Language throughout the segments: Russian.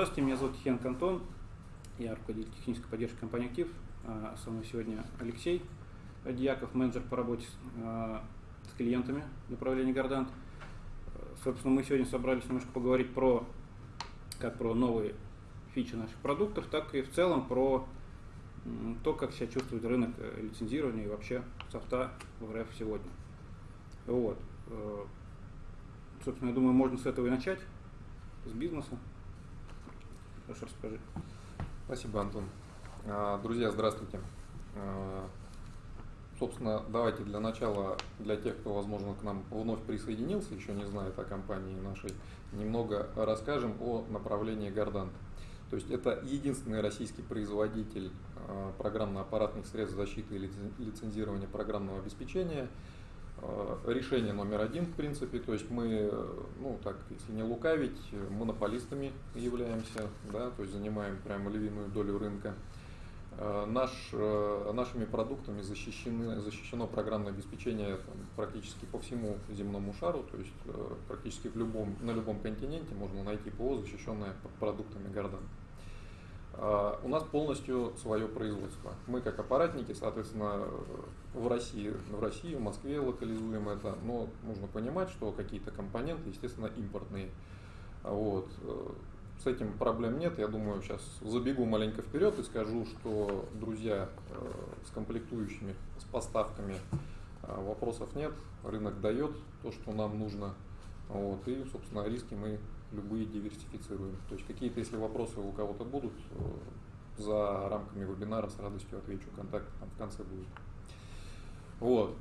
Здравствуйте, меня зовут Хен Кантон, я руководитель технической поддержки компании «Актив». А, со мной сегодня Алексей Дьяков, менеджер по работе с, а, клиентами направления Гордант. Собственно, мы сегодня собрались немножко поговорить про как про новые фичи наших продуктов, так и в целом про то, как себя чувствует рынок э, лицензирования и вообще софта в РФ сегодня. Вот. Собственно, я думаю, можно с этого и начать, с бизнеса. Хорошо, расскажи. Спасибо, Антон. А, друзья, здравствуйте. А, собственно, давайте для начала, для тех, кто, возможно, к нам вновь присоединился, еще не знает о компании нашей, немного расскажем о направлении Гордант. То есть это единственный российский производитель а, программно-аппаратных средств защиты и лицензирования программного обеспечения – решение номер один, в принципе, то есть мы, ну так, если не лукавить, монополистами являемся, да, то есть занимаем прямо львиную долю рынка. Э, наш, э, нашими продуктами защищены, защищено программное обеспечение там, практически по всему земному шару, то есть практически в любом, на любом континенте можно найти ПО, защищенное продуктами Гордан. У нас полностью свое производство. Мы как аппаратники, соответственно, в России, в России, в Москве локализуем это, но нужно понимать, что какие-то компоненты, естественно, импортные. Вот. С этим проблем нет. Я думаю, сейчас забегу маленько вперед и скажу, что, друзья, э, с комплектующими, с поставками э, вопросов нет. Рынок дает то, что нам нужно. Вот. И, собственно, риски мы любые диверсифицируем. То есть какие-то, если вопросы у кого-то будут, э, за рамками вебинара с радостью отвечу. Контакт там в конце будет. Вот.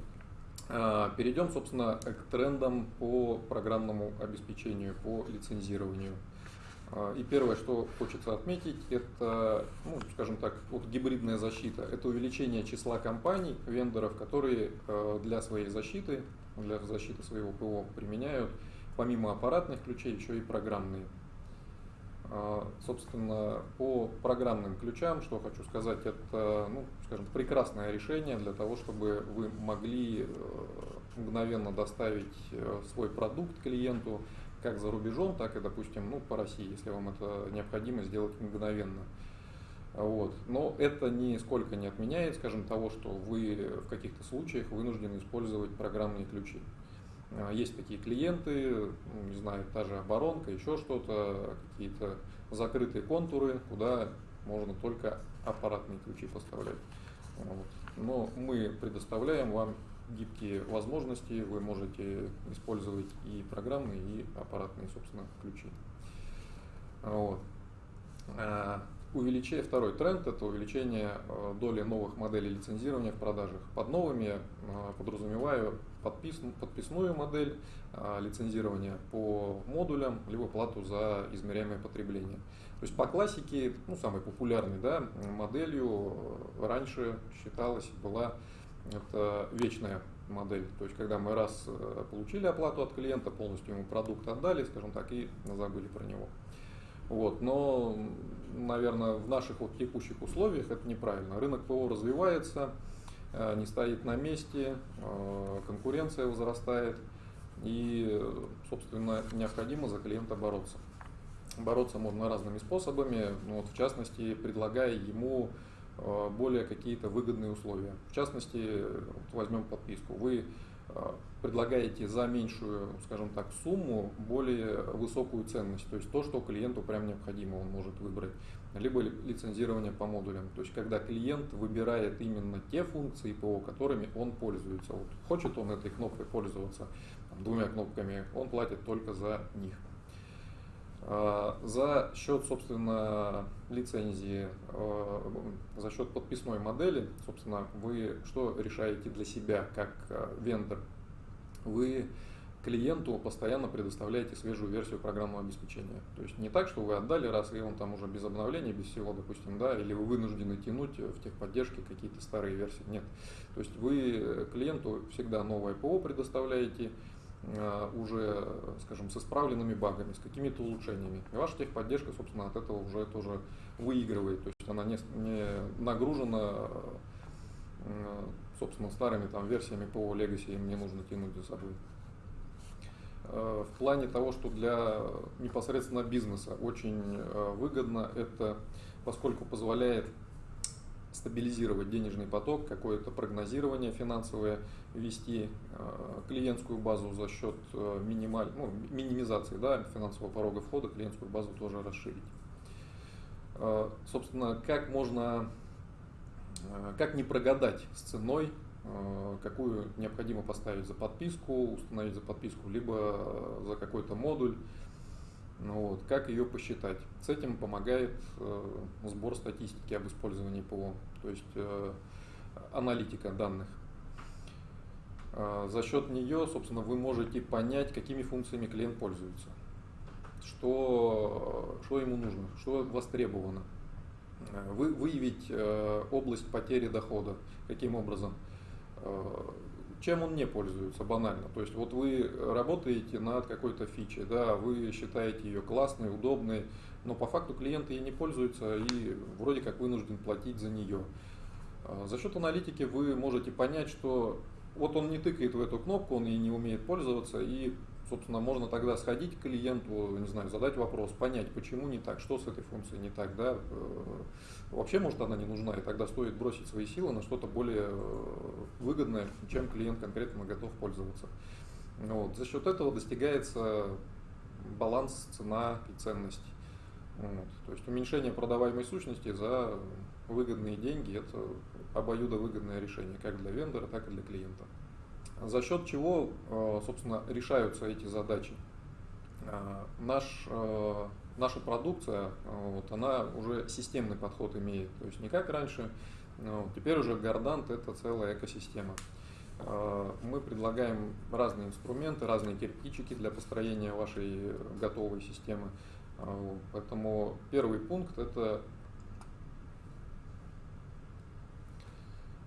А, перейдем, собственно, к трендам по программному обеспечению, по лицензированию. А, и первое, что хочется отметить, это, ну, скажем так, вот гибридная защита. Это увеличение числа компаний, вендоров, которые э, для своей защиты, для защиты своего ПО применяют помимо аппаратных ключей еще и программные. А, собственно, по программным ключам, что хочу сказать, это, ну, скажем, прекрасное решение для того, чтобы вы могли э, мгновенно доставить э, свой продукт клиенту как за рубежом, так и, допустим, ну, по России, если вам это необходимо сделать мгновенно. Вот. Но это нисколько не отменяет, скажем, того, что вы в каких-то случаях вынуждены использовать программные ключи. А, есть такие клиенты, ну, не знаю, та же оборонка, еще что-то, какие-то закрытые контуры, куда можно только аппаратные ключи поставлять. Вот. Но мы предоставляем вам гибкие возможности, вы можете использовать и программные, и аппаратные, собственно, ключи. Вот. А, увеличение, второй тренд – это увеличение э, доли новых моделей лицензирования в продажах. Под новыми э, подразумеваю подпис, подписную модель э, лицензирования по модулям, либо плату за измеряемое потребление. То есть по классике, ну, самой популярной да, моделью раньше считалась, была это вечная модель. То есть когда мы раз получили оплату от клиента, полностью ему продукт отдали, скажем так, и забыли про него. Вот, но, наверное, в наших вот текущих условиях это неправильно. Рынок ПО развивается, э, не стоит на месте, э, конкуренция возрастает, и, собственно, необходимо за клиента бороться. Бороться можно разными способами, ну, вот, в частности, предлагая ему э, более какие-то выгодные условия. В частности, вот возьмем подписку. Вы Э, предлагаете за меньшую, скажем так, сумму более высокую ценность, то есть то, что клиенту прям необходимо, он может выбрать, либо лицензирование по модулям, то есть когда клиент выбирает именно те функции ПО, которыми он пользуется. Вот хочет он этой кнопкой пользоваться, там, двумя кнопками, он платит только за них. Э, за счет, собственно, лицензии, э, за счет подписной модели, собственно, вы что решаете для себя как э, вендор? Вы клиенту постоянно предоставляете свежую версию программного обеспечения. То есть не так, что вы отдали раз, и он там уже без обновления, без всего, допустим, да, или вы вынуждены тянуть в техподдержке какие-то старые версии. Нет. То есть вы клиенту всегда новое ПО предоставляете, Э, уже, скажем, с исправленными багами, с какими-то улучшениями. И ваша техподдержка, собственно, от этого уже тоже выигрывает. То есть она не, не нагружена, э, собственно, старыми там версиями по Legacy, им не нужно тянуть за собой. В плане того, что для непосредственно бизнеса очень выгодно это, поскольку позволяет стабилизировать денежный поток, какое-то прогнозирование финансовое вести, э, клиентскую базу за счет э, минималь, ну, минимизации да, финансового порога входа, клиентскую базу тоже расширить. Э, собственно, как можно, как не прогадать с ценой, какую необходимо поставить за подписку, установить за подписку, либо за какой-то модуль, ну вот, как ее посчитать? С этим помогает э, сбор статистики об использовании ПО, то есть э, аналитика данных. Э, за счет нее, собственно, вы можете понять, какими функциями клиент пользуется, что, что ему нужно, что востребовано. Э, вы, выявить э, область потери дохода, каким образом э, чем он не пользуется банально. То есть вот вы работаете над какой-то фичей, да, вы считаете ее классной, удобной, но по факту клиент ей не пользуется и вроде как вынужден платить за нее. А, за счет аналитики вы можете понять, что вот он не тыкает в эту кнопку, он ей не умеет пользоваться, и собственно, можно тогда сходить к клиенту, не знаю, задать вопрос, понять, почему не так, что с этой функцией не так, да, э, вообще, может, она не нужна, и тогда стоит бросить свои силы на что-то более э, выгодное, чем клиент конкретно готов пользоваться. Вот. За счет этого достигается баланс цена и ценность. Вот. То есть уменьшение продаваемой сущности за выгодные деньги – это обоюдовыгодное решение как для вендора, так и для клиента за счет чего, э, собственно, решаются эти задачи. Э, наш, э, наша продукция, вот, она уже системный подход имеет, то есть не как раньше, теперь уже Гордант это целая экосистема. Мы предлагаем разные инструменты, разные кирпичики для построения вашей готовой системы. Поэтому первый пункт это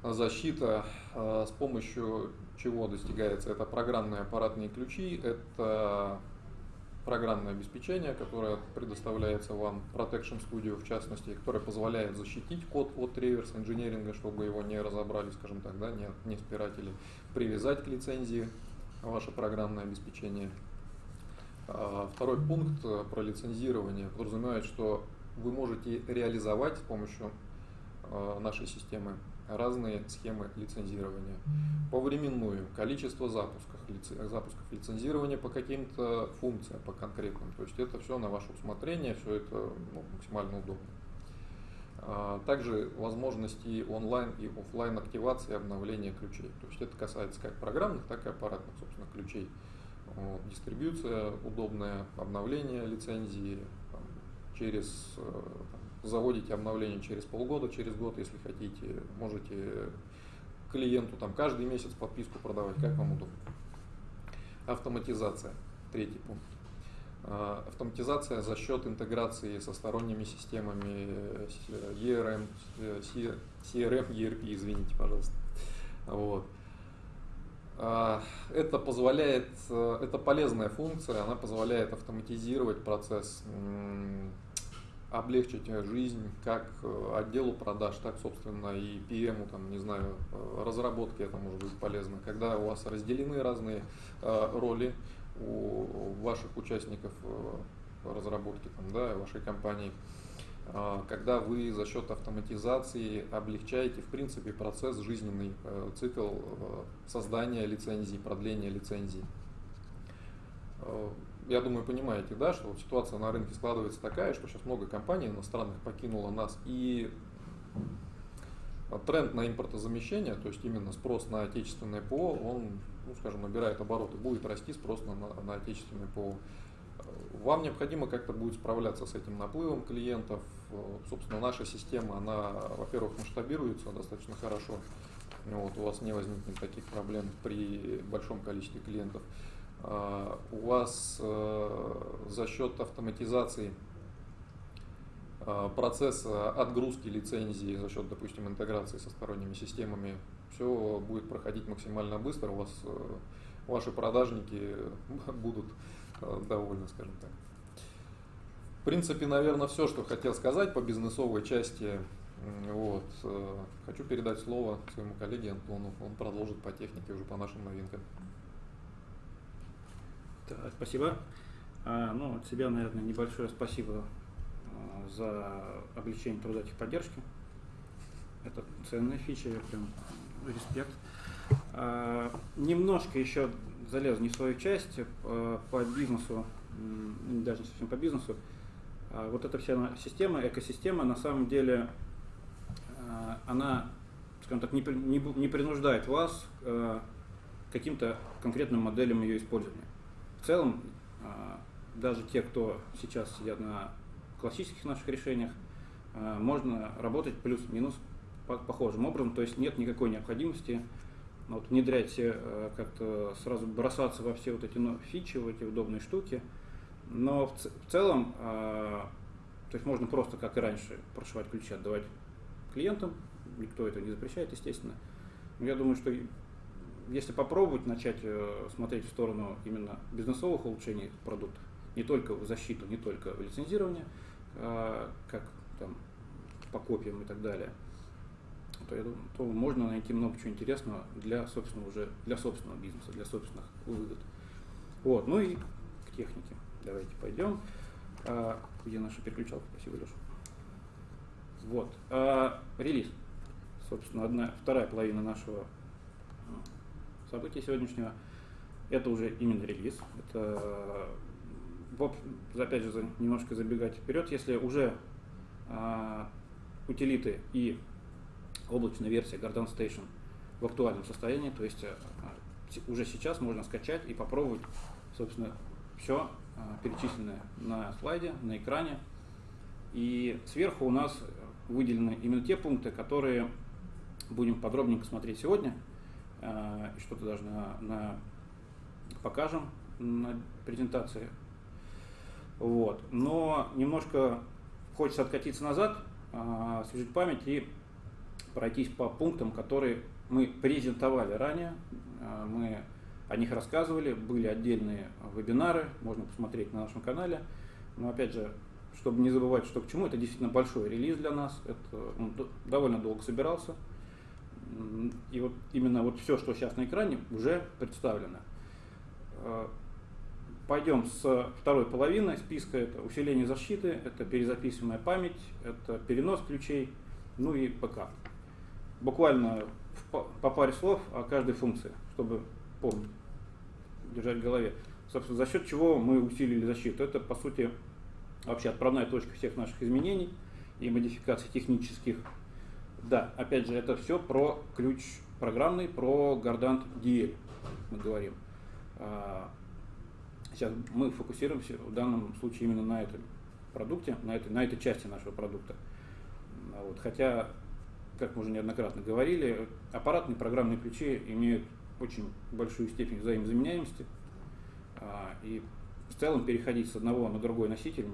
защита с помощью чего достигается? Это программные аппаратные ключи, это программное обеспечение, которое предоставляется вам Protection Studio в частности, которое позволяет защитить код от реверс инженеринга, чтобы его не разобрали, скажем так, да, не, не спиратели, привязать к лицензии ваше программное обеспечение. А, второй пункт про лицензирование подразумевает, что вы можете реализовать с помощью а, нашей системы разные схемы лицензирования. Повременную, количество запусков, запусков лицензирования по каким-то функциям, по конкретным. То есть это все на ваше усмотрение, все это ну, максимально удобно. А, также возможности онлайн и офлайн активации обновления ключей. То есть это касается как программных, так и аппаратных, собственно, ключей. Вот. Дистрибьюция удобная, обновление лицензии там, через э, заводите обновление через полгода, через год, если хотите, можете клиенту там каждый месяц подписку продавать, как вам удобно. Автоматизация, третий пункт. А, автоматизация за счет интеграции со сторонними системами ERM, CRM, ERP, извините, пожалуйста. Вот. А, это позволяет, это полезная функция, она позволяет автоматизировать процесс облегчить жизнь как э, отделу продаж, так, собственно, и PM, там, не знаю, э, разработки это может быть полезно. Когда у вас разделены разные э, роли у ваших участников разработки, там, да, вашей компании, когда вы за счет автоматизации облегчаете, в принципе, процесс, жизненный цикл создания лицензий, продления лицензий я думаю, понимаете, да, что вот ситуация на рынке складывается такая, что сейчас много компаний иностранных покинуло нас, и тренд на импортозамещение, то есть именно спрос на отечественное ПО, он, ну, скажем, набирает обороты, будет расти спрос на, на отечественное ПО. Вам необходимо как-то будет справляться с этим наплывом клиентов. Собственно, наша система, она, во-первых, масштабируется достаточно хорошо. Вот, у вас не возникнет таких проблем при большом количестве клиентов. А, у вас э, за счет автоматизации а, процесса отгрузки лицензии за счет, допустим, интеграции со сторонними системами, все будет проходить максимально быстро, у вас э, ваши продажники будут э, довольны, скажем так. В принципе, наверное, все, что хотел сказать по бизнесовой части. Вот. Хочу передать слово своему коллеге Антону. Он продолжит по технике уже по нашим новинкам. Так, спасибо. А, ну, от себя, наверное, небольшое спасибо а, за облегчение труда техподдержки. Это ценная фича, я прям респект. А, немножко еще залез не в свою часть а, по бизнесу, даже не совсем по бизнесу. А, вот эта вся система, экосистема, на самом деле, а, она, скажем так, не, не, не принуждает вас к каким-то конкретным моделям ее использования. В целом, а, даже те, кто сейчас сидят на классических наших решениях, а, можно работать плюс-минус похожим образом, то есть нет никакой необходимости ну, вот, внедрять, э, как-то сразу бросаться во все вот эти ну, фичи, в эти удобные штуки. Но в, в целом, э, то есть можно просто, как и раньше, прошивать ключи, отдавать клиентам, никто это не запрещает, естественно. Но я думаю, что если попробовать начать э, смотреть в сторону именно бизнесовых улучшений продуктов, не только в защиту, не только в лицензирование, а, как там по копиям и так далее, то, я думаю, то можно найти много чего интересного для собственного уже для собственного бизнеса, для собственных выгод. Вот, ну и к технике. Давайте пойдем. А, где наша переключалка? Спасибо, Леша. Вот. А, релиз. Собственно, одна, вторая половина нашего события сегодняшнего. Это уже именно релиз. Это, опять же, немножко забегать вперед, если уже а, утилиты и облачная версия Garden Station в актуальном состоянии, то есть а, уже сейчас можно скачать и попробовать, собственно, все а, перечисленное на слайде, на экране. И сверху у нас выделены именно те пункты, которые будем подробненько смотреть сегодня – Э, что-то даже на, на покажем на презентации. Вот. Но немножко хочется откатиться назад, э, освежить память и пройтись по пунктам, которые мы презентовали ранее. Э, мы о них рассказывали, были отдельные вебинары, можно посмотреть на нашем канале. Но опять же, чтобы не забывать, что к чему, это действительно большой релиз для нас. Это он довольно долго собирался. И вот именно вот все, что сейчас на экране, уже представлено. Э, пойдем с второй половины списка. Это усиление защиты, это перезаписываемая память, это перенос ключей, ну и ПК. Буквально по паре слов о каждой функции, чтобы помнить, держать в голове. Собственно, за счет чего мы усилили защиту. Это, по сути, вообще отправная точка всех наших изменений и модификаций технических да, опять же, это все про ключ программный, про Gardant DL мы говорим. А, сейчас мы фокусируемся в данном случае именно на этом продукте, на этой, на этой части нашего продукта. А вот, хотя, как мы уже неоднократно говорили, аппаратные программные ключи имеют очень большую степень взаимозаменяемости, а, и в целом переходить с одного на другой носитель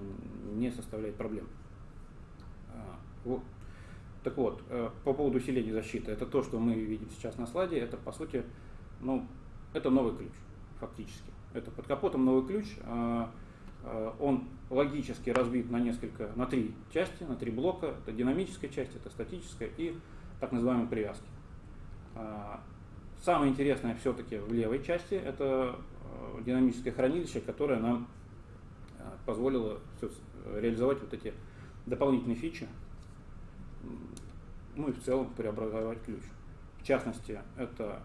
не составляет проблем. Так вот, э, по поводу усиления защиты, это то, что мы видим сейчас на слайде, это по сути, ну, это новый ключ, фактически. Это под капотом новый ключ, а, а, он логически разбит на несколько, на три части, на три блока. Это динамическая часть, это статическая и так называемые привязки. Самое интересное все-таки в левой части это динамическое хранилище, которое нам позволило реализовать вот эти дополнительные фичи, ну и в целом преобразовать ключ. В частности, это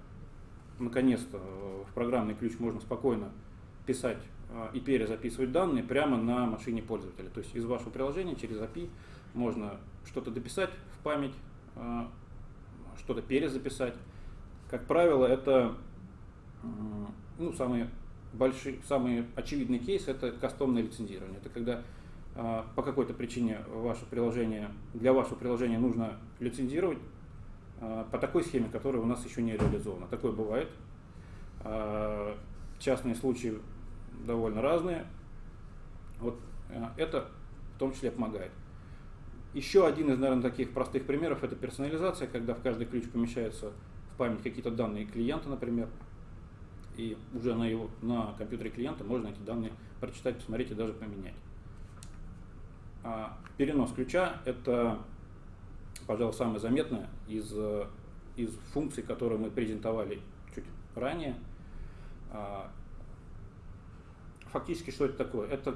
наконец-то в программный ключ можно спокойно писать а, и перезаписывать данные прямо на машине пользователя. То есть из вашего приложения через API можно что-то дописать в память, а, что-то перезаписать. Как правило, это ну, самые большие, самый очевидный кейс это кастомное лицензирование. Это когда по какой-то причине ваше приложение, для вашего приложения нужно лицензировать а, по такой схеме, которая у нас еще не реализована. Такое бывает. А, частные случаи довольно разные. Вот это в том числе помогает. Еще один из, наверное, таких простых примеров – это персонализация, когда в каждый ключ помещаются в память какие-то данные клиента, например, и уже на, его, на компьютере клиента можно эти данные прочитать, посмотреть и даже поменять. А, перенос ключа – это, пожалуй, самое заметное из, из функций, которые мы презентовали чуть ранее. А, фактически что это такое? Это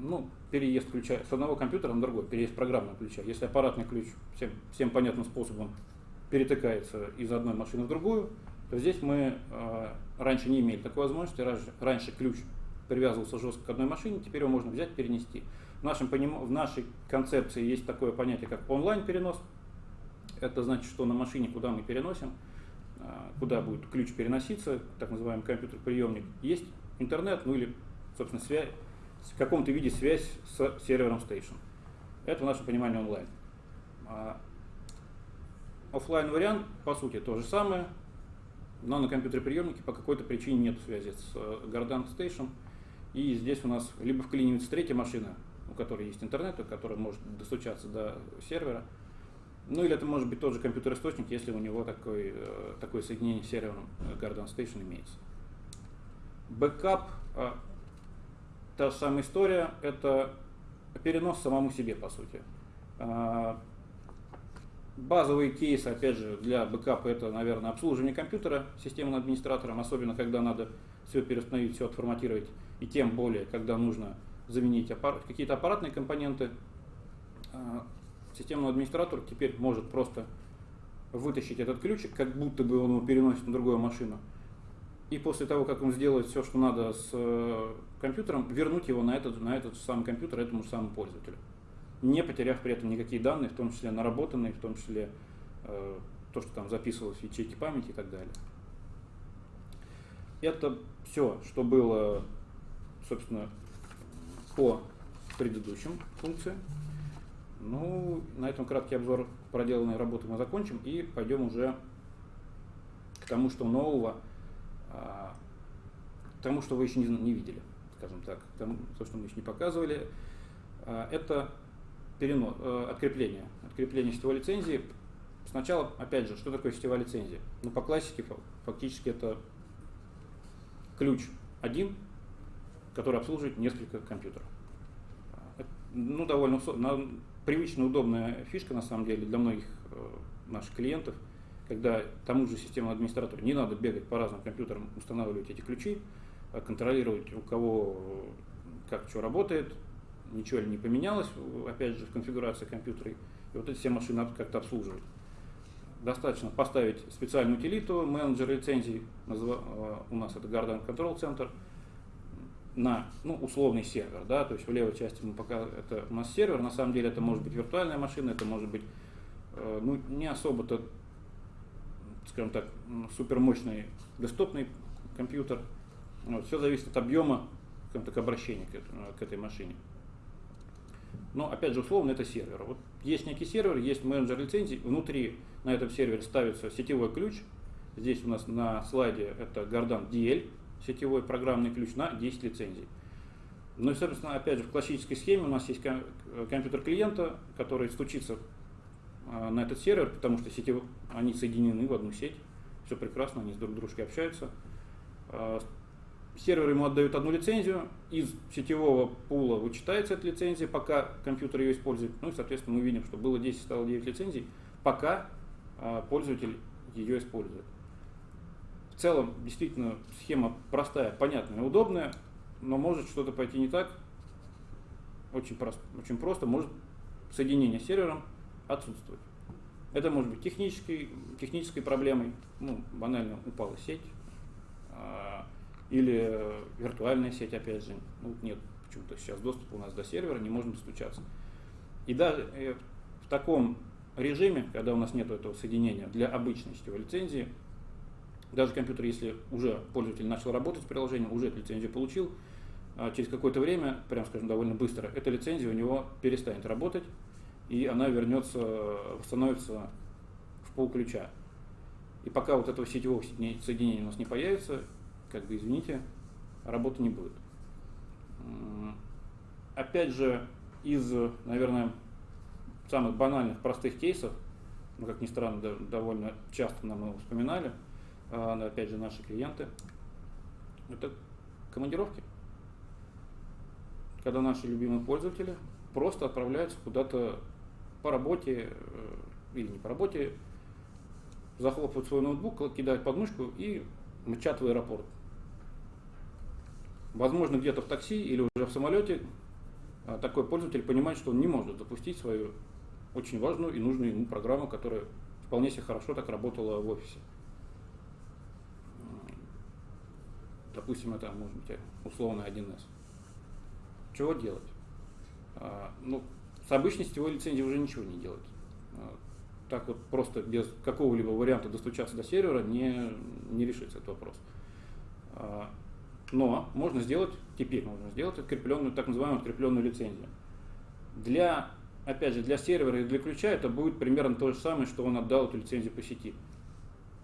ну, переезд ключа с одного компьютера на другой, переезд программного ключа. Если аппаратный ключ всем, всем понятным способом перетыкается из одной машины в другую, то здесь мы э, раньше не имели такой возможности. Раньше, раньше ключ привязывался жестко к одной машине, теперь его можно взять, перенести. В, нашем, в нашей концепции есть такое понятие, как онлайн-перенос. Это значит, что на машине, куда мы переносим, э, куда будет ключ переноситься, так называемый компьютер-приемник, есть интернет, ну или, собственно, связь, в каком-то виде связь с сервером Station. Это в нашем понимании онлайн. А офлайн вариант, по сути, то же самое, но на компьютере приемнике по какой-то причине нет связи с Gardant Station. И здесь у нас либо вклинивается третья машина, которой есть интернет, которая может достучаться до сервера, ну или это может быть тот же компьютер-источник, если у него такой, э, такое соединение с сервером Guardant Station имеется. Бэкап а, та же самая история, это перенос самому себе, по сути. А, базовые кейсы, опять же, для бэкапа это, наверное, обслуживание компьютера системным администратором, особенно когда надо все переустановить, все отформатировать, и тем более, когда нужно заменить аппарат, какие-то аппаратные компоненты. А, системный администратор теперь может просто вытащить этот ключик, как будто бы он его переносит на другую машину, и после того, как он сделает все, что надо с э, компьютером, вернуть его на этот, на этот самый компьютер этому самому пользователю. Не потеряв при этом никакие данные, в том числе наработанные, в том числе э, то, что там записывалось в ячейке памяти и так далее. Это все, что было, собственно, по предыдущим функциям. Ну, на этом краткий обзор проделанной работы мы закончим и пойдем уже к тому, что нового – а, тому, что вы еще не, видели, скажем так, тому, то, что мы еще не показывали, а, это перенос, э, открепление, открепление сетевой лицензии. Сначала, опять же, что такое сетевая лицензия? Ну, по классике, фактически это ключ один, который обслуживает несколько компьютеров. Ну, довольно привычная, удобная фишка, на самом деле, для многих э, наших клиентов – когда тому же системному администратору не надо бегать по разным компьютерам, устанавливать эти ключи, а контролировать, у кого как что работает, ничего ли не поменялось, опять же, в конфигурации компьютера, и вот эти все машины как-то обслуживать. Достаточно поставить специальную утилиту, менеджер лицензий, э, у нас это Garden Control Center, на ну, условный сервер, да, то есть в левой части мы пока это у нас сервер, на самом деле это может быть виртуальная машина, это может быть э, ну, не особо-то скажем так, супермощный десктопный компьютер. Вот, все зависит от объема, так, обращения к, к этой машине. Но, опять же, условно, это сервер. Вот есть некий сервер, есть менеджер лицензий, внутри на этом сервере ставится сетевой ключ. Здесь у нас на слайде это Гордан DL, сетевой программный ключ на 10 лицензий. Ну и, собственно, опять же, в классической схеме у нас есть компьютер клиента, который стучится а, на этот сервер, потому что сети, они соединены в одну сеть, все прекрасно, они с друг дружкой общаются. А, сервер ему отдают одну лицензию, из сетевого пула вычитается эта лицензия, пока компьютер ее использует. Ну и, соответственно, мы видим, что было 10, стало 9 лицензий, пока а, пользователь ее использует. В целом, действительно, схема простая, понятная, удобная, но может что-то пойти не так. Очень просто, очень просто может соединение с сервером отсутствовать. Это может быть технической, технической проблемой, ну, банально упала сеть, а, или виртуальная сеть, опять же, ну, нет почему-то сейчас доступа у нас до сервера, не можем достучаться. И даже э, в таком режиме, когда у нас нет этого соединения для обычной сетевой лицензии, даже компьютер, если уже пользователь начал работать с приложением, уже эту лицензию получил, а через какое-то время, прям скажем, довольно быстро, эта лицензия у него перестанет работать, и она вернется, восстановится в пол ключа. И пока вот этого сетевого соединения у нас не появится, как бы извините, работы не будет. Опять же, из, наверное, самых банальных, простых кейсов, ну, как ни странно, довольно часто нам его вспоминали, а, опять же, наши клиенты, это командировки. Когда наши любимые пользователи просто отправляются куда-то по работе э, или не по работе, захлопывают свой ноутбук, кидают подмышку и мчат в аэропорт. Возможно, где-то в такси или уже в самолете а, такой пользователь понимает, что он не может запустить свою очень важную и нужную ему программу, которая вполне себе хорошо так работала в офисе. Допустим, это может быть условно 1С. Чего делать? А, ну, с обычной сетевой лицензией уже ничего не делать. А, так вот просто без какого-либо варианта достучаться до сервера не, не решится этот вопрос. А, но можно сделать, теперь можно сделать открепленную, так называемую открепленную лицензию. Для, опять же, для сервера и для ключа это будет примерно то же самое, что он отдал эту лицензию по сети.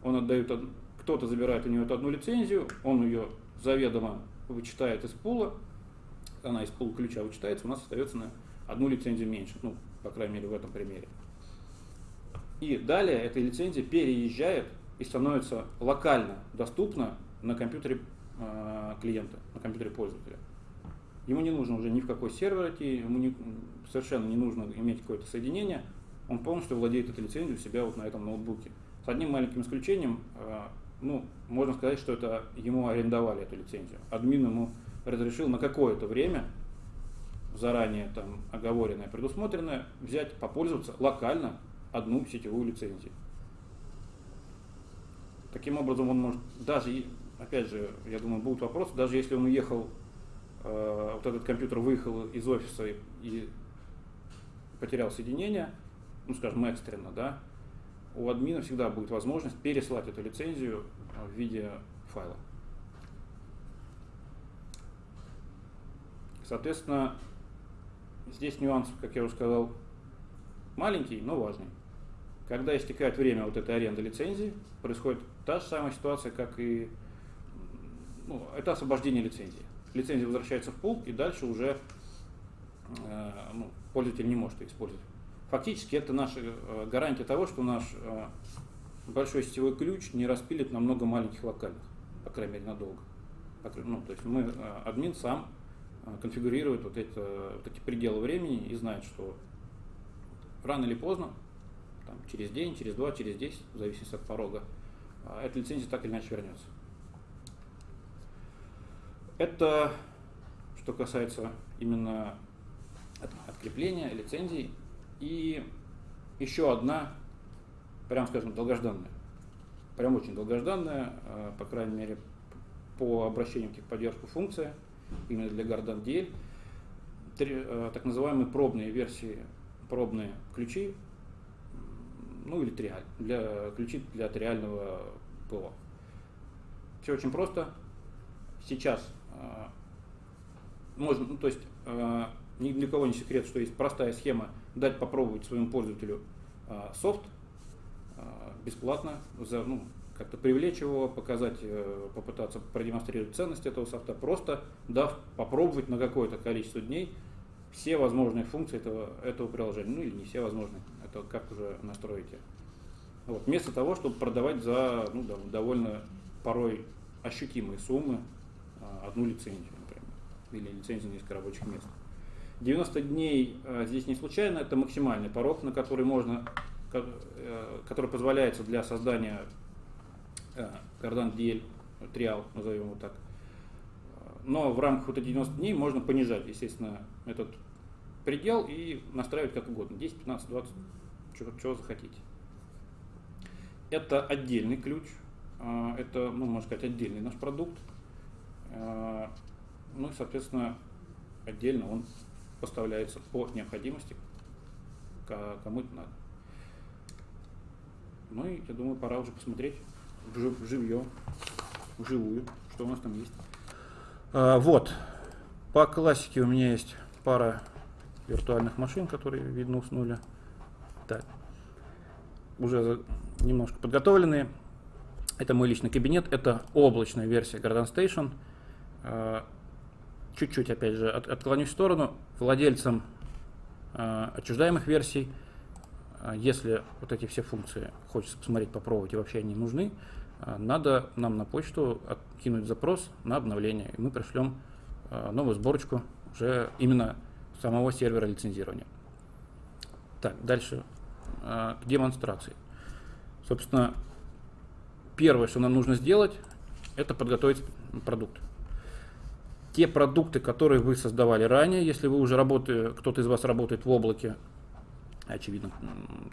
Он отдает, кто-то забирает у него эту одну лицензию, он ее заведомо вычитает из пула, она из пула ключа вычитается, у нас остается на одну лицензию меньше, ну, по крайней мере, в этом примере. И далее эта лицензия переезжает и становится локально доступна на компьютере э, клиента, на компьютере пользователя. Ему не нужно уже ни в какой сервер идти, ему не, совершенно не нужно иметь какое-то соединение, он полностью владеет этой лицензией у себя вот на этом ноутбуке. С одним маленьким исключением, э, ну, можно сказать, что это ему арендовали эту лицензию. Админ ему разрешил на какое-то время, заранее там оговоренное, предусмотренное, взять, попользоваться локально одну сетевую лицензию. Таким образом, он может, даже, опять же, я думаю, будут вопросы, даже если он уехал, э, вот этот компьютер выехал из офиса и, и потерял соединение, ну, скажем, экстренно, да, у админа всегда будет возможность переслать эту лицензию в виде файла. Соответственно, здесь нюанс, как я уже сказал, маленький, но важный. Когда истекает время вот этой аренды лицензии, происходит та же самая ситуация, как и ну, это освобождение лицензии. Лицензия возвращается в пул, и дальше уже э, ну, пользователь не может ее использовать. Фактически это наша э, гарантия того, что наш э, большой сетевой ключ не распилит на много маленьких локальных, по крайней мере, надолго. Ну, то есть мы, э, админ сам конфигурирует вот, это, вот эти пределы времени и знает, что рано или поздно, там, через день, через два, через десять, в зависимости от порога, эта лицензия так или иначе вернется. Это что касается именно открепления лицензий. И еще одна, прям скажем, долгожданная. Прям очень долгожданная, э, по крайней мере, по обращению к техподдержку функция, именно для Gardan DL. Э, так называемые пробные версии, пробные ключи, ну или триаль, для, ключи для триального ПО. Все очень просто. Сейчас э, можно, ну, то есть ни для кого не секрет, что есть простая схема дать попробовать своему пользователю а, софт а, бесплатно, за, ну, как-то привлечь его, показать, э, попытаться продемонстрировать ценность этого софта, просто дав попробовать на какое-то количество дней все возможные функции этого, этого приложения. Ну или не все возможные, это как уже настроите. Вот. Вместо того, чтобы продавать за ну, да, довольно порой ощутимые суммы а, одну лицензию, например, или лицензию на несколько рабочих мест. 90 дней э, здесь не случайно, это максимальный порог, на который можно, э, который позволяется для создания кардан э, DL, триал, назовем его так. Но в рамках вот этих 90 дней можно понижать, естественно, этот предел и настраивать как угодно. 10, 15, 20, чего захотите. Это отдельный ключ, это, ну, можно сказать, отдельный наш продукт. Ну и, соответственно, отдельно он поставляется по необходимости, кому это надо. Ну и я думаю, пора уже посмотреть в живье, вживую, что у нас там есть. А, вот, по классике у меня есть пара виртуальных машин, которые, видно, уснули. Так, уже немножко подготовленные. Это мой личный кабинет, это облачная версия Garden Station. А, чуть-чуть, опять же, от, отклонюсь в сторону, владельцам э, отчуждаемых версий, э, если вот эти все функции хочется посмотреть, попробовать и вообще они нужны, э, надо нам на почту кинуть запрос на обновление, и мы пришлем новую сборочку уже именно самого сервера лицензирования. Так, дальше к демонстрации. Собственно, первое, что нам нужно сделать, это подготовить продукт. Те продукты, которые вы создавали ранее, если вы уже работаете, кто-то из вас работает в облаке, очевидно,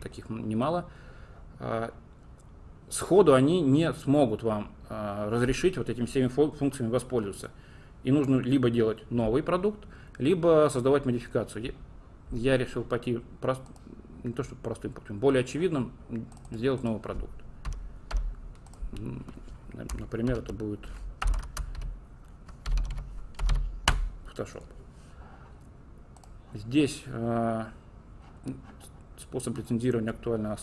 таких немало, а, сходу они не смогут вам а, разрешить вот этими всеми функциями воспользоваться. И нужно либо делать новый продукт, либо создавать модификацию. Я решил пойти прост, не то что простым путем, более очевидным, сделать новый продукт. Например, это будет Photoshop. Здесь э, способ лицензирования актуально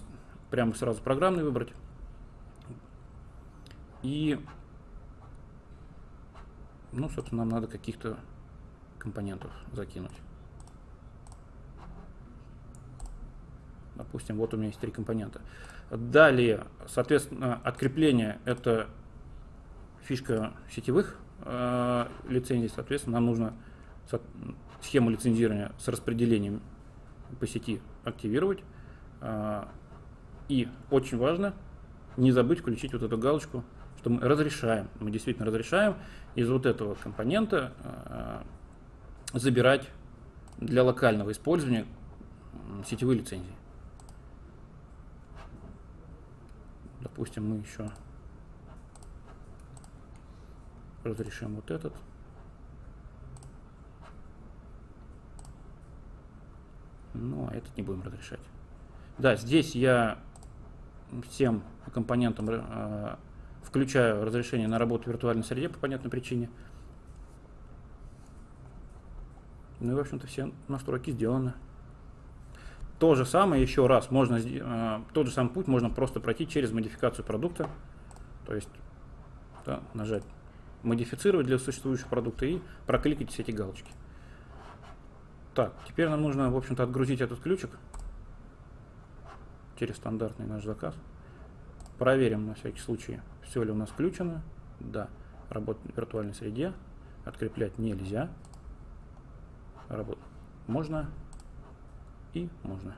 прямо сразу программный выбрать. И, ну, собственно, нам надо каких-то компонентов закинуть. Допустим, вот у меня есть три компонента. Далее, соответственно, открепление – это фишка сетевых лицензий. Соответственно, нам нужно схему лицензирования с распределением по сети активировать. Э, и очень важно не забыть включить вот эту галочку, что мы разрешаем, мы действительно разрешаем из вот этого компонента э, забирать для локального использования сетевые лицензии. Допустим, мы еще разрешим вот этот. Ну, а этот не будем разрешать. Да, здесь я всем компонентам э, включаю разрешение на работу в виртуальной среде по понятной причине. Ну и, в общем-то, все настройки сделаны. То же самое еще раз, можно, э, тот же самый путь можно просто пройти через модификацию продукта. То есть да, нажать модифицировать для существующего продукта и прокликать все эти галочки. Так, теперь нам нужно, в общем-то, отгрузить этот ключик через стандартный наш заказ. Проверим на всякий случай, все ли у нас включено. Да, работать в виртуальной среде. Откреплять нельзя. Работать можно и можно.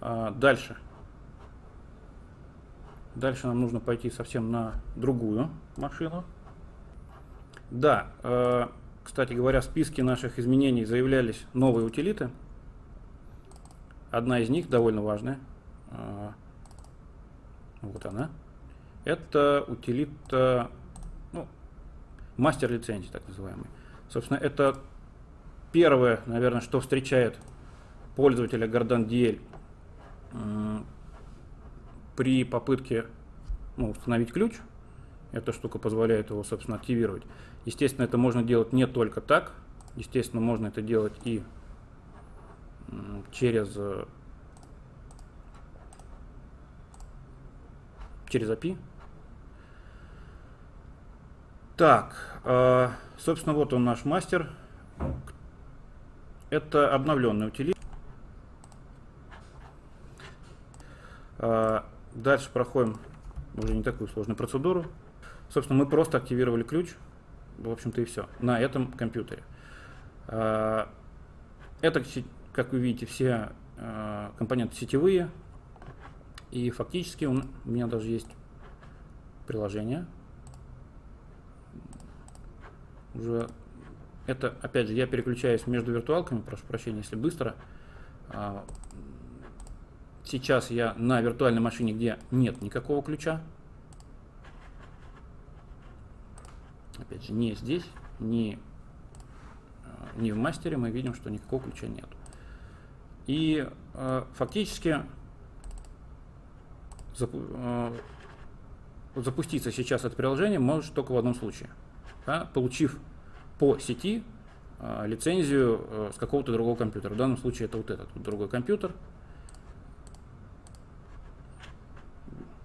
А. Дальше нам нужно пойти совсем на другую машину. Да, э, кстати говоря, в списке наших изменений заявлялись новые утилиты. Одна из них довольно важная. Э, вот она. Это утилита ну, мастер лицензии, так называемый. Собственно, это первое, наверное, что встречает пользователя Гордан DL при попытке ну, установить ключ. Эта штука позволяет его, собственно, активировать. Естественно, это можно делать не только так. Естественно, можно это делать и через, э, через API. Так, э, собственно, вот он наш мастер. Это обновленный утилит. Дальше проходим уже не такую сложную процедуру. Собственно, мы просто активировали ключ, в общем-то и все, на этом компьютере. Это, как вы видите, все компоненты сетевые, и фактически у меня даже есть приложение, уже это, опять же, я переключаюсь между виртуалками, прошу прощения, если быстро. Сейчас я на виртуальной машине, где нет никакого ключа. Опять же, не здесь, не, а, не в мастере мы видим, что никакого ключа нет. И э, фактически запу э, запуститься сейчас это приложение может только в одном случае – да, получив по сети э, лицензию э, с какого-то другого компьютера. В данном случае это вот этот вот другой компьютер.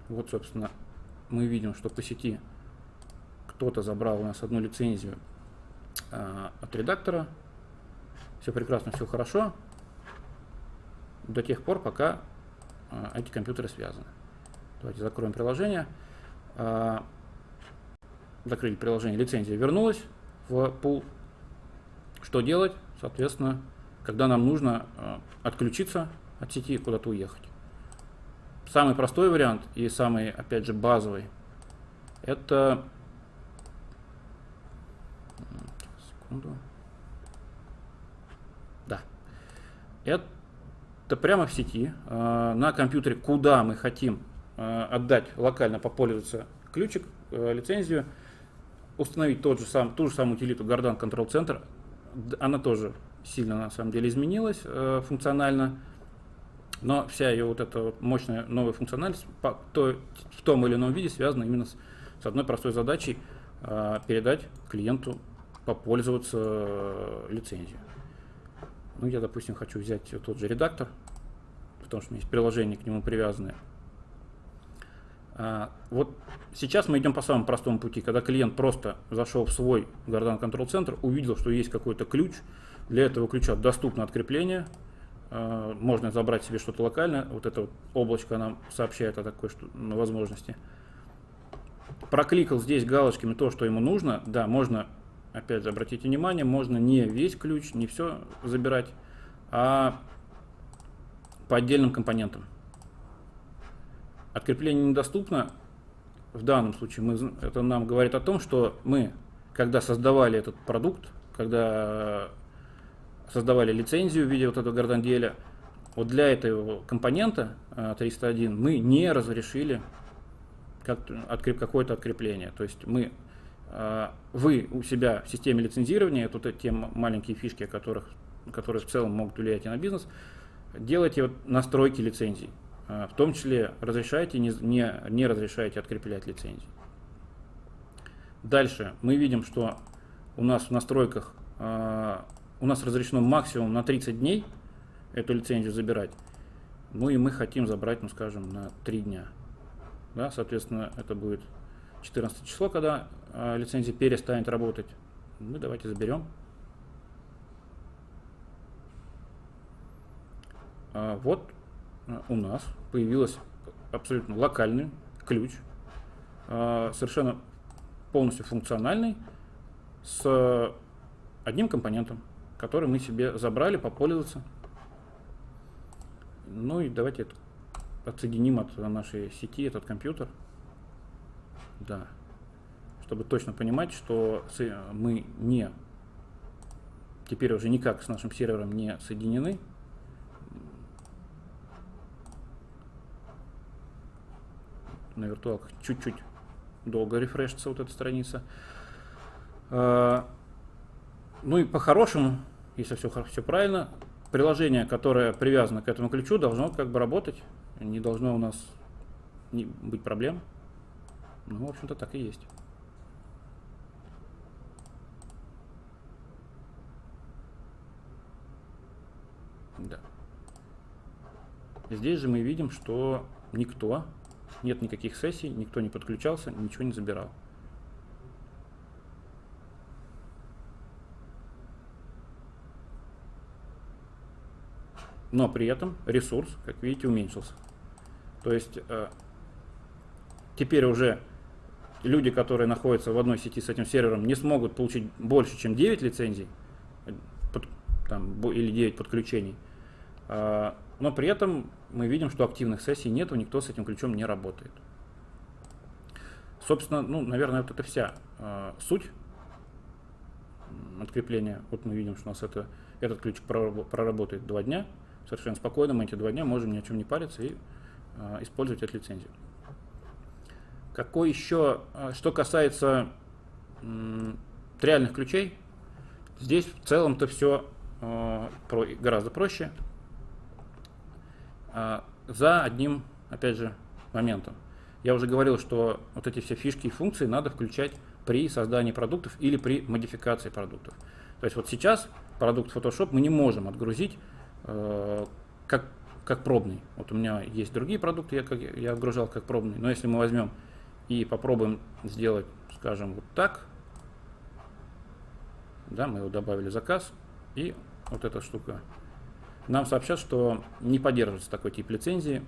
Вот, собственно, мы видим, что по сети кто-то забрал у нас одну лицензию э, от редактора. Все прекрасно, все хорошо. До тех пор, пока э, эти компьютеры связаны. Давайте закроем приложение. Э, закрыли приложение, лицензия вернулась в пул. Что делать? Соответственно, когда нам нужно э, отключиться от сети и куда-то уехать. Самый простой вариант и самый, опять же, базовый Это... Секунду. Да. Это прямо в сети, э, на компьютере, куда мы хотим э, отдать локально попользоваться ключик, э, лицензию, установить тот же сам, ту же самую утилиту Gardan Control Center. Она тоже сильно на самом деле изменилась функционально. Но вся ее вот эта мощная новая функциональность по, то, в том или ином виде связана именно с, с одной простой задачей э, передать клиенту попользоваться э, лицензией. Ну, я, допустим, хочу взять тот же редактор, потому что у меня есть приложение к нему привязанное. А, вот сейчас мы идем по самому простому пути, когда клиент просто зашел в свой Gardan Control Center, увидел, что есть какой-то ключ, для этого ключа доступно открепление, можно забрать себе что-то локальное. Вот это вот облачко нам сообщает о такой что, возможности. Прокликал здесь галочками то, что ему нужно. Да, можно, опять же, обратите внимание, можно не весь ключ, не все забирать, а по отдельным компонентам. Открепление недоступно. В данном случае мы, это нам говорит о том, что мы, когда создавали этот продукт, когда создавали лицензию в виде вот этого горданделя, вот для этого компонента 301 а, мы не разрешили как, откреп, какое-то открепление. То есть мы, а, вы у себя в системе лицензирования, тут те маленькие фишки, о которых, которые в целом могут влиять и на бизнес, делайте вот настройки лицензий. А, в том числе разрешаете, не, не, не разрешаете откреплять лицензии. Дальше мы видим, что у нас в настройках у нас разрешено максимум на 30 дней эту лицензию забирать. Ну и мы хотим забрать, ну скажем, на 3 дня. Да, соответственно, это будет 14 число, когда э, лицензия перестанет работать. Мы давайте заберем. А, вот а, у нас появился абсолютно локальный ключ, а, совершенно полностью функциональный, с одним компонентом который мы себе забрали, попользоваться. Ну и давайте отсоединим от нашей сети этот компьютер. Да. Чтобы точно понимать, что мы не теперь уже никак с нашим сервером не соединены. На виртуалках чуть-чуть долго рефрешится вот эта страница. Ну и по-хорошему, если все, все правильно, приложение, которое привязано к этому ключу, должно как бы работать. Не должно у нас не быть проблем. Ну, в общем-то, так и есть. Да. Здесь же мы видим, что никто, нет никаких сессий, никто не подключался, ничего не забирал. Но при этом ресурс, как видите, уменьшился. То есть э, теперь уже люди, которые находятся в одной сети с этим сервером, не смогут получить больше, чем 9 лицензий под, там, или 9 подключений. Э, но при этом мы видим, что активных сессий нет, никто с этим ключом не работает. Собственно, ну, наверное, вот это вся э, суть открепления. Вот мы видим, что у нас это, этот ключ проработает два дня совершенно спокойно мы эти два дня можем ни о чем не париться и э, использовать эту лицензию. Какой еще, э, что касается э, реальных ключей, здесь в целом-то все э, про, гораздо проще. За одним, опять же, моментом. Я уже говорил, что вот эти все фишки и функции надо включать при создании продуктов или при модификации продуктов. То есть вот сейчас продукт Photoshop мы не можем отгрузить как, как пробный. Вот у меня есть другие продукты, я, как, я отгружал как пробный. Но если мы возьмем и попробуем сделать, скажем, вот так, да, мы его добавили заказ, и вот эта штука. Нам сообщат, что не поддерживается такой тип лицензии.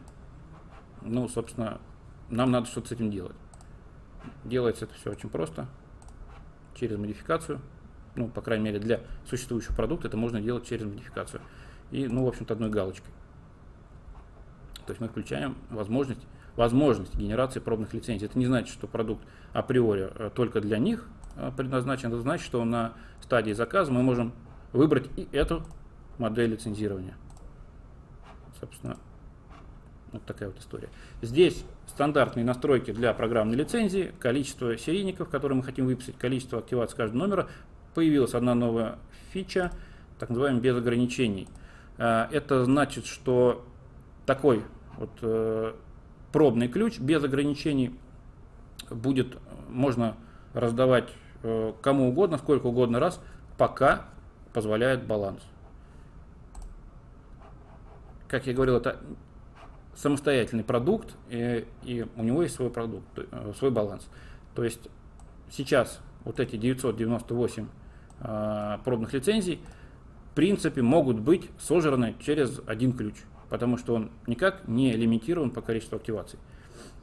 Ну, собственно, нам надо что-то с этим делать. Делается это все очень просто, через модификацию. Ну, по крайней мере, для существующего продукта это можно делать через модификацию и, ну, в общем-то, одной галочкой. То есть мы включаем возможность возможность генерации пробных лицензий. Это не значит, что продукт априори э, только для них э, предназначен, это значит, что на стадии заказа мы можем выбрать и эту модель лицензирования. Собственно, вот такая вот история. Здесь стандартные настройки для программной лицензии, количество серийников, которые мы хотим выписать, количество активаций каждого номера. Появилась одна новая фича, так называемая без ограничений. Э, это значит, что такой вот э, пробный ключ без ограничений будет можно раздавать э, кому угодно, сколько угодно раз, пока позволяет баланс. Как я говорил, это самостоятельный продукт, и, и у него есть свой продукт, свой баланс. То есть сейчас вот эти 998 э, пробных лицензий в принципе могут быть сожраны через один ключ, потому что он никак не лимитирован по количеству активаций.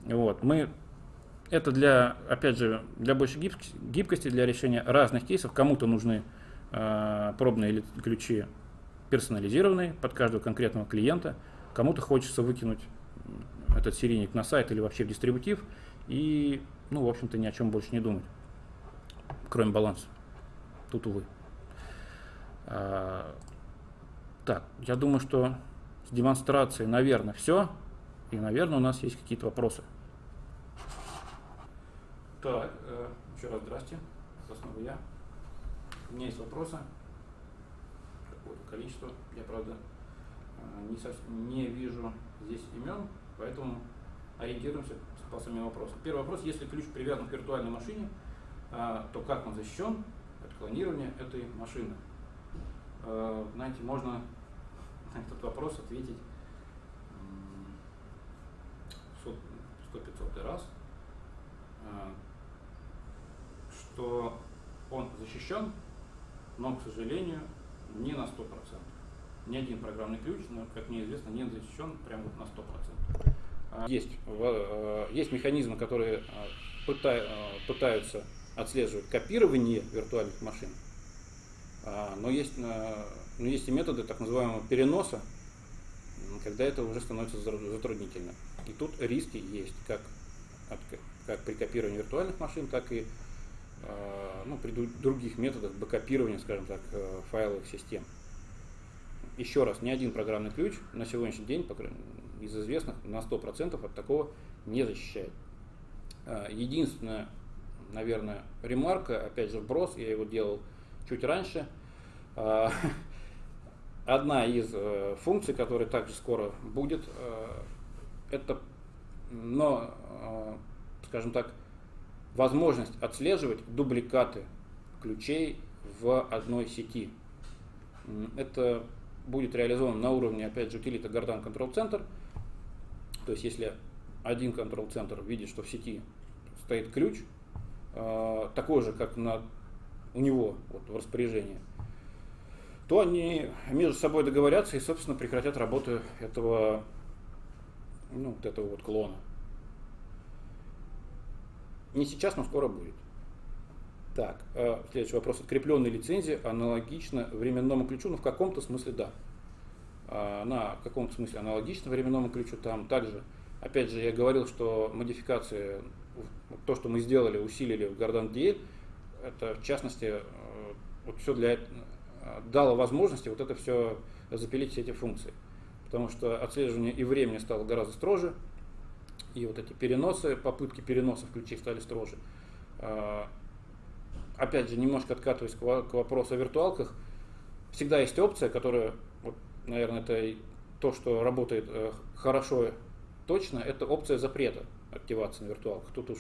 Вот. Мы, это для, опять же, для большей гибкости, для решения разных кейсов. Кому-то нужны э, пробные ключи персонализированные под каждого конкретного клиента, кому-то хочется выкинуть этот серийник на сайт или вообще в дистрибутив и, ну, в общем-то, ни о чем больше не думать, кроме баланса. Тут, увы. А, так, я думаю, что с демонстрацией, наверное, все. И, наверное, у нас есть какие-то вопросы. Так, э, еще раз здрасте. Снова я. У меня есть вопросы. Какое-то количество. Я, правда, э, не, совсем, не вижу здесь имен, поэтому ориентируемся по самим вопросам. Первый вопрос. Если ключ привязан к виртуальной машине, э, то как он защищен от клонирования этой машины? Знаете, можно на этот вопрос ответить 100-500 раз, а, что он защищен, но, к сожалению, не на 100%. Ни один программный ключ, но, как мне известно, не защищен прямо на 100%. А, есть, есть механизмы, которые пытаются отслеживать копирование виртуальных машин, но есть, но есть и методы так называемого переноса, когда это уже становится затруднительно. И тут риски есть, как, от, как при копировании виртуальных машин, так и э, ну, при других методах бэкопирования, скажем так, э, файловых систем. Еще раз, ни один программный ключ на сегодняшний день, из известных, на 100% от такого не защищает. Э, единственная, наверное, ремарка, опять же, вброс, я его делал чуть раньше, одна из функций, которая также скоро будет, это, но, э, скажем так, возможность отслеживать дубликаты ключей в одной сети. Это будет реализовано на уровне, опять же, утилита Gardan Control Center. То есть, если один control центр видит, что в сети стоит ключ, э, такой же, как на, у него вот, в распоряжении, то они между собой договорятся и, собственно, прекратят работу этого ну, вот этого вот клона. Не сейчас, но скоро будет. Так, э, следующий вопрос. Открепленная лицензия аналогично временному ключу, ну в каком-то смысле да. Э, на каком-то смысле аналогично временному ключу. Там также, опять же, я говорил, что модификации, то, что мы сделали, усилили в Gardan DL, это в частности, э, вот все для дало возможности вот это все запилить все эти функции потому что отслеживание и времени стало гораздо строже, и вот эти переносы, попытки переносов ключей стали строже. А, опять же, немножко откатываясь к вопросу о виртуалках, всегда есть опция, которая, вот, наверное, это то, что работает э, хорошо, точно, это опция запрета активации на виртуалках. Тут уж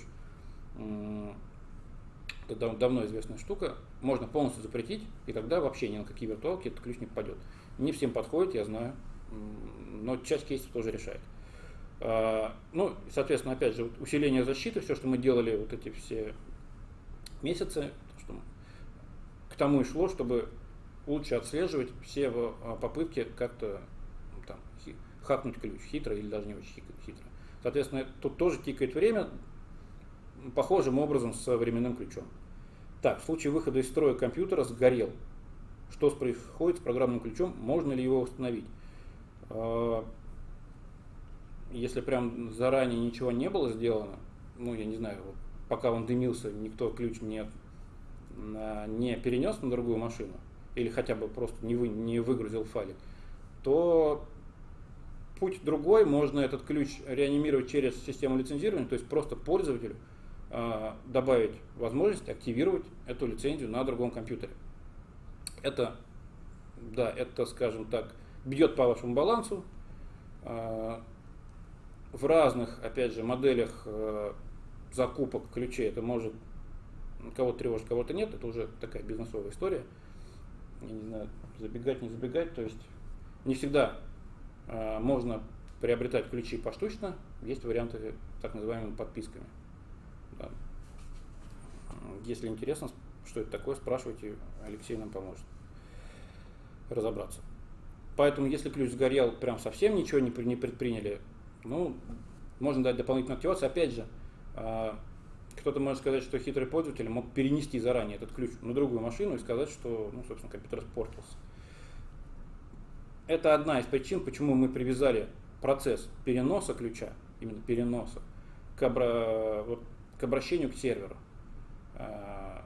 это давно известная штука. Можно полностью запретить, и тогда вообще ни на какие виртуалки этот ключ не попадет. Не всем подходит, я знаю но часть кейсов тоже решает. А, ну, соответственно, опять же, усиление защиты, все, что мы делали вот эти все месяцы, что к тому и шло, чтобы лучше отслеживать все а, попытки как-то ну, там, хакнуть ключ хитро или даже не очень хитро. Соответственно, тут тоже тикает время похожим образом с временным ключом. Так, в случае выхода из строя компьютера сгорел. Что происходит с программным ключом? Можно ли его установить? А, если прям заранее ничего не было сделано, ну, я не знаю, вот, пока он дымился, никто ключ не, не перенес на другую машину, или хотя бы просто не, вы, не выгрузил файлик, то путь другой, можно этот ключ реанимировать через систему лицензирования, то есть просто пользователю добавить возможность активировать эту лицензию на другом компьютере. Это, да, это, скажем так, бьет по вашему балансу. Э, в разных, опять же, моделях э, закупок ключей это может кого-то тревожить, кого-то нет, это уже такая бизнесовая история. Я не знаю, забегать, не забегать, то есть не всегда можно приобретать ключи поштучно, есть варианты так называемыми подписками. Если интересно, что это такое, спрашивайте, Алексей нам поможет разобраться. Поэтому, если ключ сгорел, прям совсем ничего не, не предприняли, ну, можно дать дополнительную активацию. Опять же, э, кто-то может сказать, что хитрый пользователь мог перенести заранее этот ключ на другую машину и сказать, что, ну, собственно, компьютер испортился. Это одна из причин, почему мы привязали процесс переноса ключа, именно переноса, к, обра... к обращению к серверу. А,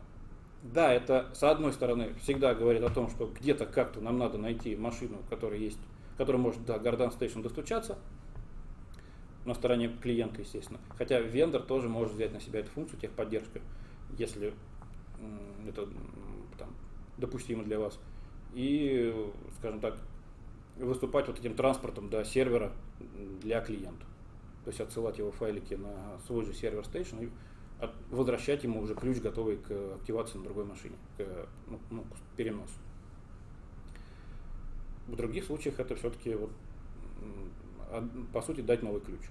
да, это с одной стороны всегда говорит о том, что где-то как-то нам надо найти машину, которая есть, которая может до Garden Station достучаться, на стороне клиента, естественно. Хотя вендор тоже может взять на себя эту функцию техподдержка, если это там, допустимо для вас. И, скажем так, выступать вот этим транспортом до сервера для клиента. То есть отсылать его файлики на свой же сервер Station и возвращать ему уже ключ, готовый к активации на другой машине, к, ну, ну, к переносу. В других случаях это все-таки вот, по сути дать новый ключ.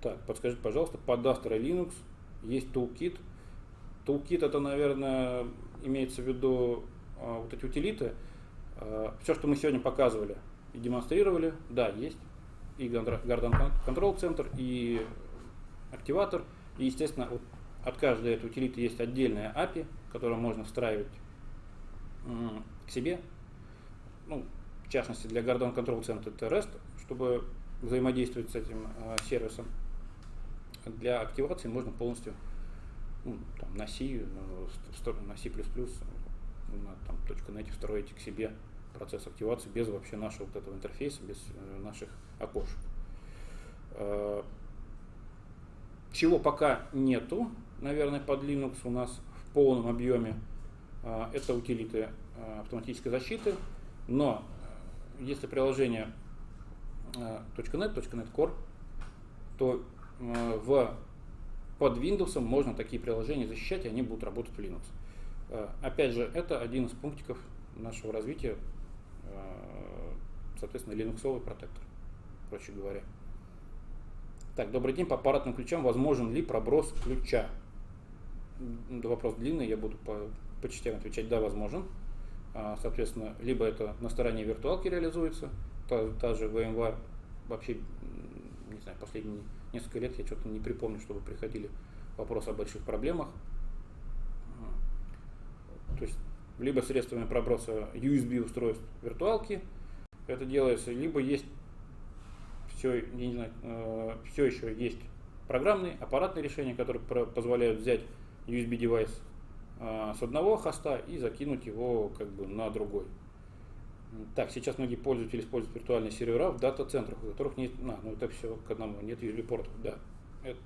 Так, подскажите, пожалуйста, под Astra Linux есть Toolkit. Toolkit это, наверное, имеется в виду а, вот эти утилиты, Э, Все, что мы сегодня показывали и демонстрировали, да, есть. И Garden Control Center, и активатор. И, естественно, вот от каждой этой утилиты есть отдельная API, которую можно встраивать к себе. Ну, в частности, для Garden Control Center это REST, чтобы взаимодействовать с этим э, сервисом. Для активации можно полностью ну, там, на C, на C++, на там, .NET встроить к себе процесс активации без вообще нашего вот этого интерфейса, без э, наших окошек. Э, чего пока нету, наверное, под Linux у нас в полном объеме, э, это утилиты автоматической защиты, но если приложение .NET, .NET Core, то в, под Windows можно такие приложения защищать, и они будут работать в Linux. Опять же, это один из пунктиков нашего развития, соответственно, линуксовый протектор, проще говоря. Так, добрый день. По аппаратным ключам возможен ли проброс ключа? Вопрос длинный, я буду по, по частям отвечать. Да, возможен. А, соответственно, либо это на стороне виртуалки реализуется, та, та же VMware, вообще, не знаю, последние несколько лет я что-то не припомню, чтобы приходили вопросы о больших проблемах. То есть либо средствами проброса USB устройств виртуалки это делается, либо есть все, не знаю, э, все еще есть программные, аппаратные решения, которые позволяют взять USB девайс э, с одного хоста и закинуть его как бы на другой. Так, сейчас многие пользователи используют виртуальные сервера в дата-центрах, у которых нет, а, ну это все к одному, нет USB-портов, да, это,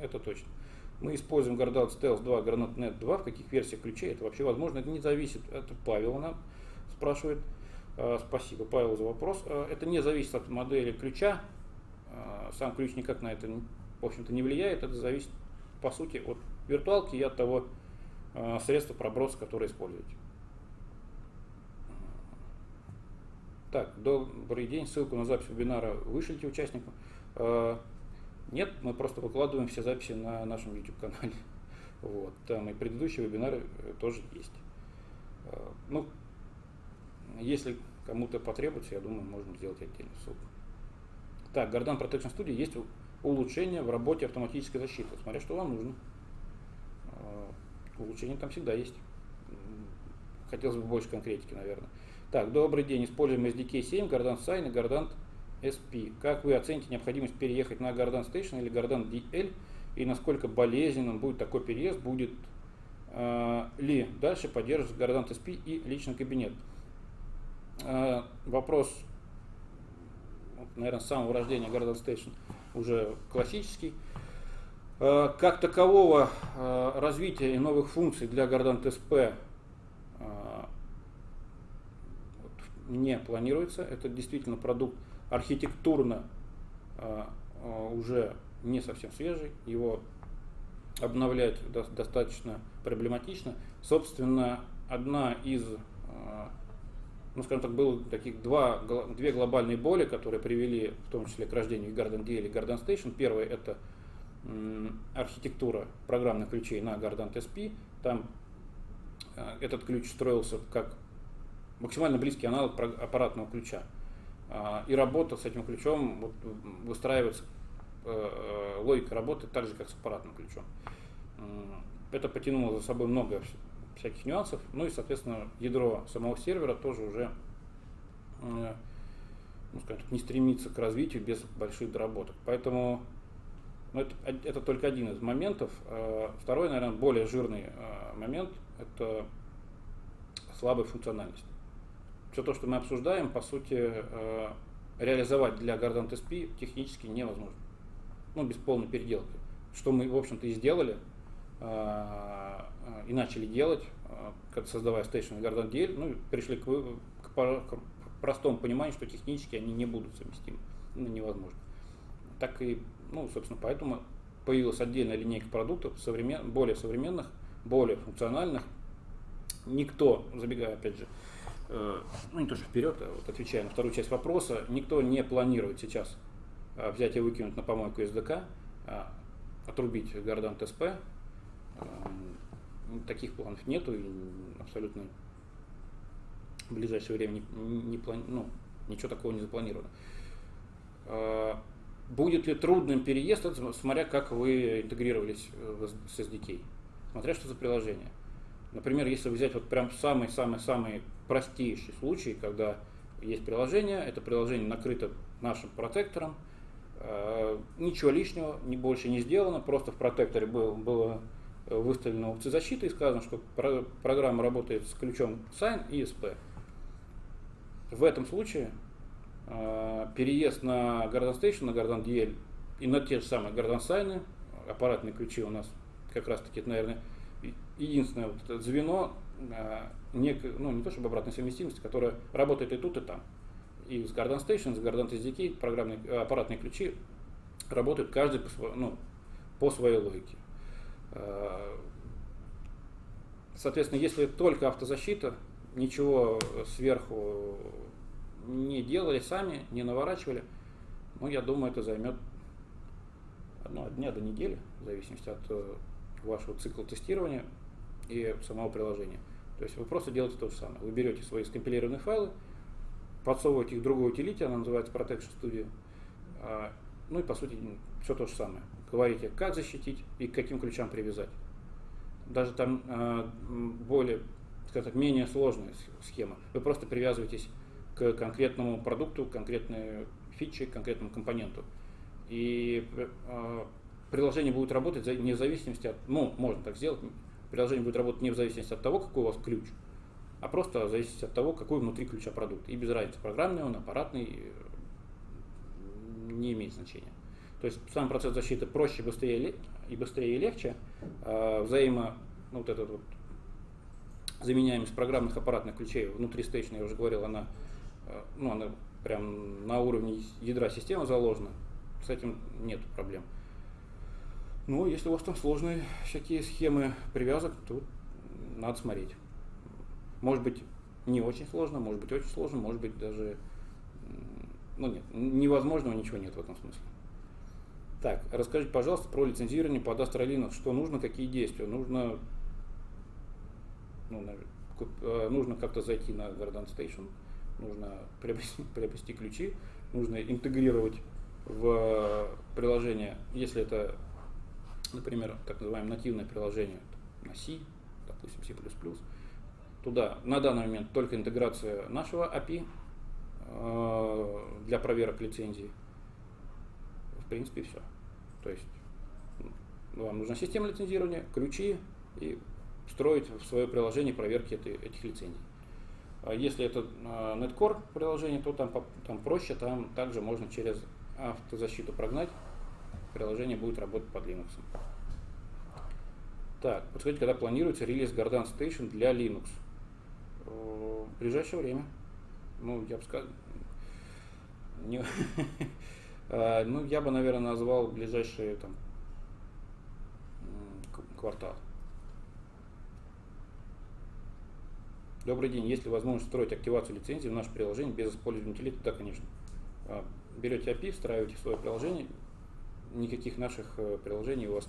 это точно. Мы используем Gardant Stealth 2, GranatNet 2. В каких версиях ключей это вообще возможно? Это не зависит. Это Павел нам спрашивает. А, спасибо, Павел, за вопрос. А, это не зависит от модели ключа. А, сам ключ никак на это, в общем-то, не влияет. Это зависит, по сути, от виртуалки и от того средства проброса, которое используете. Так, добрый день. Ссылку на запись вебинара вышлите участникам. Нет, мы просто выкладываем все записи на нашем YouTube-канале. Вот, там и предыдущие вебинары э, тоже есть. Э, ну, если кому-то потребуется, я думаю, можно сделать отдельную ссылку. Так, Gardan Protection Studio есть улучшение в работе автоматической защиты. Смотря что вам нужно. Э, улучшение там всегда есть. Хотелось бы больше конкретики, наверное. Так, добрый день. Используем SDK 7, Gardant Sign и Gardant SP. Как вы оцените необходимость переехать на Garden Station или Garden DL и насколько болезненным будет такой переезд, будет э, ли дальше поддерживать Garden SP и личный кабинет? Э, вопрос, наверное, с самого рождения Garden Station уже классический. Э, как такового э, развития и новых функций для Garden TSP не планируется. Это действительно продукт архитектурно уже не совсем свежий. Его обновлять достаточно проблематично. Собственно, одна из ну, скажем так, было таких два, две глобальные боли, которые привели в том числе к рождению Garden DL и Garden Station. Первое это архитектура программных ключей на Garden TSP. Там этот ключ строился как максимально близкий аналог аппаратного ключа. А, и работа с этим ключом вот, выстраивается э, э, логика работы так же, как с аппаратным ключом. Это потянуло за собой много всяких нюансов. Ну и, соответственно, ядро самого сервера тоже уже э, ну, скажем так, не стремится к развитию без больших доработок. Поэтому ну, это, это только один из моментов. Второй, наверное, более жирный момент – это слабая функциональность. Все то, что мы обсуждаем, по сути, реализовать для Gardant SP технически невозможно. Ну, без полной переделки. Что мы, в общем-то, и сделали – а, и начали делать, а, создавая Station Garden DL, ну, пришли к, к, к простому пониманию, что технически они не будут совместимы, ну, невозможно. Так и, ну, собственно, поэтому появилась отдельная линейка продуктов, современ, более современных, более функциональных. Никто, забегая опять же, э, ну не то что вперед, а вот отвечая на вторую часть вопроса, никто не планирует сейчас э, взять и выкинуть на помойку SDK, э, отрубить Гордан ТСП, Таких планов нету и абсолютно в ближайшее время не, не плани, ну, ничего такого не запланировано. А, будет ли трудным переезд, смотря как вы интегрировались э, с SDK, смотря что за приложение. Например, если взять вот прям самый-самый-самый простейший случай, когда есть приложение, это приложение накрыто нашим протектором, а, ничего лишнего, ни больше не сделано, просто в протекторе был, было выставлена опция защиты и сказано, что программа работает с ключом sign и SP. В этом случае э, переезд на Garden Station, на Garden DL и на те же самые Garden Sign, аппаратные ключи у нас как раз таки, наверное, единственное вот это звено, э, не, ну, не то чтобы обратной совместимости, которая работает и тут, и там. И с Garden Station, с Garden SDK программные, аппаратные ключи работают каждый по, ну, по своей логике. Э, соответственно, если только автозащита, ничего сверху не делали сами, не наворачивали, ну, я думаю, это займет ну, от дня до недели, в зависимости от э, вашего цикла тестирования и самого приложения. То есть вы просто делаете то же самое. Вы берете свои скомпилированные файлы, подсовываете их в другую утилити, она называется Protection Studio, а, ну и по сути все то же самое говорите, как защитить и к каким ключам привязать. Даже там э, более, скажем так, менее сложная схема. Вы просто привязываетесь к конкретному продукту, конкретной фиче, конкретному компоненту. И э, приложение будет работать не в зависимости от, ну, можно так сделать, приложение будет работать не в зависимости от того, какой у вас ключ, а просто в зависимости от того, какой внутри ключа продукт. И без разницы, программный он, аппаратный, не имеет значения. То есть сам процесс защиты проще, быстрее и быстрее и легче. А взаимо, ну, вот этот вот заменяемость программных аппаратных ключей внутри стейшна, я уже говорил, она, э, ну, она прям на уровне ядра системы заложена. С этим нет проблем. Ну, если у вас там сложные всякие схемы привязок, то надо смотреть. Может быть, не очень сложно, может быть, очень сложно, может быть, даже... Ну, нет, невозможного ничего нет в этом смысле. Так, расскажите, пожалуйста, про лицензирование под Linux. Что нужно, какие действия? Нужно, ну, э, нужно как-то зайти на Garden Station, нужно приобрести, приобрести ключи, нужно интегрировать в приложение, если это, например, так называемое нативное приложение на C, допустим, C++, туда на данный момент только интеграция нашего API, э, для проверок лицензии. В принципе, все. То есть вам нужна система лицензирования, ключи и строить в свое приложение проверки этих лицензий. А если это Netcore приложение, то там, там проще, там также можно через автозащиту прогнать, приложение будет работать под Linux. Так, подскажите, когда планируется релиз Garden Station для Linux? В ближайшее время. Ну, я бы сказал, не, а, ну, я бы, наверное, назвал ближайшие там, квартал. Добрый день. Есть ли возможность строить активацию лицензии в наше приложение без использования утилит? Да, конечно. А, берете API, встраиваете в свое приложение, никаких наших э, приложений у вас